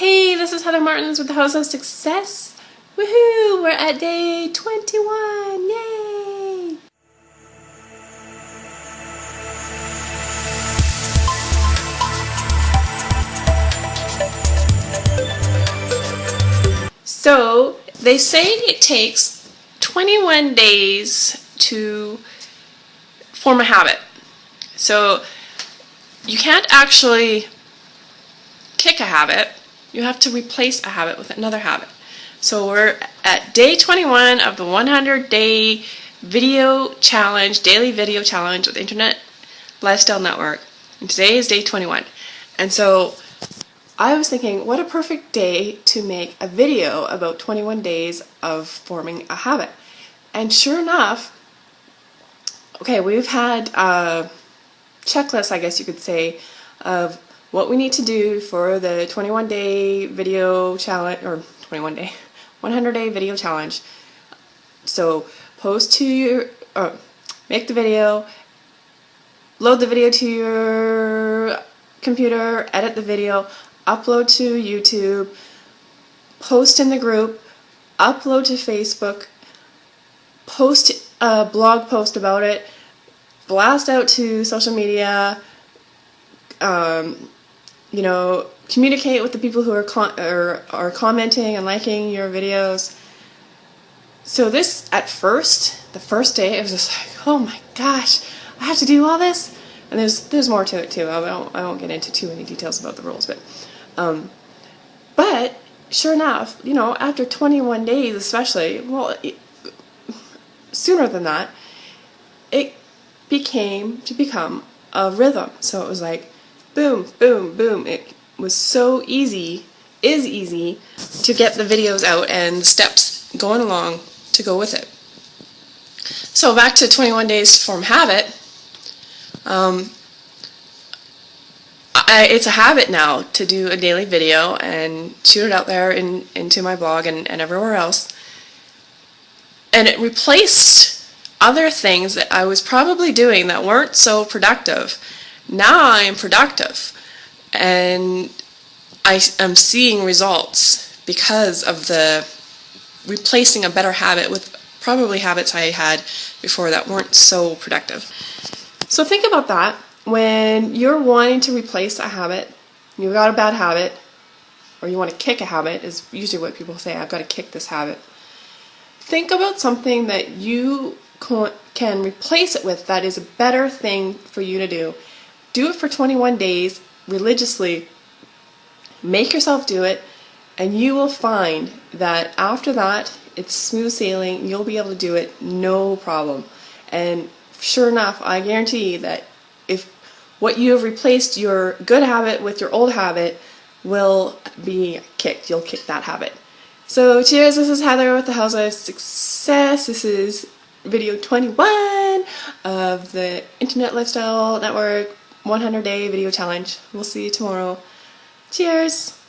Hey, this is Heather Martins with the House of Success. Woohoo! We're at day 21. Yay! So, they say it takes 21 days to form a habit. So, you can't actually kick a habit, you have to replace a habit with another habit. So we're at day 21 of the 100 day video challenge, daily video challenge with Internet Lifestyle Network. And today is day 21. And so I was thinking, what a perfect day to make a video about 21 days of forming a habit. And sure enough, okay, we've had a checklist, I guess you could say, of what we need to do for the 21 day video challenge, or 21 day, 100 day video challenge. So post to your, or make the video, load the video to your computer, edit the video, upload to YouTube, post in the group, upload to Facebook, post a blog post about it, blast out to social media, um, you know, communicate with the people who are, are, are commenting and liking your videos. So this, at first, the first day, it was just like, oh my gosh, I have to do all this? And there's there's more to it too. I won't, I won't get into too many details about the rules, but um, but sure enough, you know, after 21 days especially, well, it, sooner than that, it became to become a rhythm. So it was like, boom, boom, boom. It was so easy, is easy, to get the videos out and steps going along to go with it. So back to 21 days to form habit. Um, I, it's a habit now to do a daily video and shoot it out there in, into my blog and, and everywhere else. And it replaced other things that I was probably doing that weren't so productive now I am productive and I am seeing results because of the replacing a better habit with probably habits I had before that weren't so productive. So think about that when you're wanting to replace a habit, you've got a bad habit, or you want to kick a habit is usually what people say, I've got to kick this habit. Think about something that you can replace it with that is a better thing for you to do do it for 21 days religiously. Make yourself do it, and you will find that after that, it's smooth sailing. You'll be able to do it no problem. And sure enough, I guarantee that if what you have replaced your good habit with your old habit will be kicked. You'll kick that habit. So cheers, this is Heather with the House of Success. This is video 21 of the Internet Lifestyle Network 100 day video challenge. We'll see you tomorrow. Cheers!